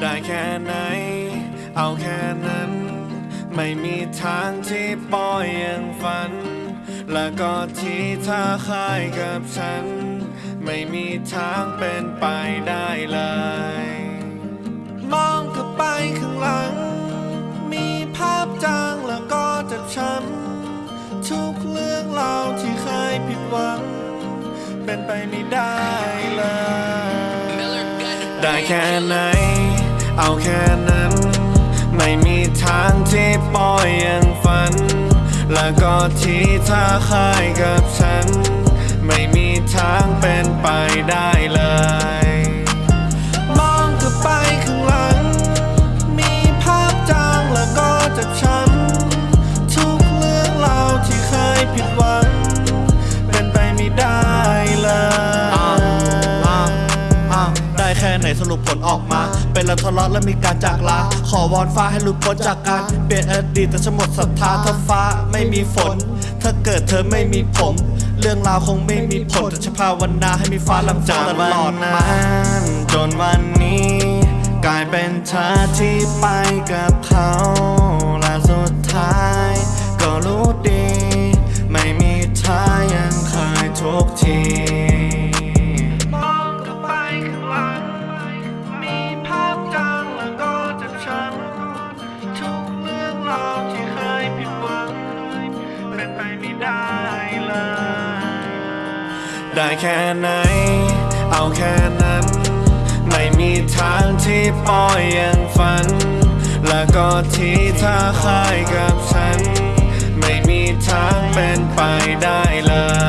ได้แค่ไหน เอาแค่นั้น ไม่มีทางที่ปล่อยยังฝัน และก็ที่เธอคายกับฉัน ไม่มีทางเป็นไปได้เลย มองกลับไปข้างหลัง มีภาพจางแล้วก็เจ็บช้ำทุกเรื่องราวที่เคยผิดหวัง เป็นไปไม่ได้เลย ได้แค่ไหน เอาแค่นั้น ไม่มีทางที่ปล่อยยังฝัน แล้วก็ที่เธอคายกับฉัน ไม่มีทางเป็นไปได้เลย ได้แค่ไหนสรุปผลออกมา เป็นเราทะเลาะและมีการจากลา ขอวอนฟ้าให้หลุดพ้นจากการเปลี่ยนอดีตแต่ฉันหมดศรัทธาถ้าฟ้าไม่มีฝน ถ้าเกิดเธอไม่มีผม เรื่องราวคงไม่มีผลแต่ฉันภาวนาให้มีฟ้าลำจาจากตลอดมานจนวันนี้ กลายเป็นเธอที่ไปกับเขา ได้แค่ไหน เอาแค่นั้น ไม่มีทางที่ปล่อยยังฝัน และก็ที่เธอคายกับฉัน ไม่มีทางเป็นไปได้เลย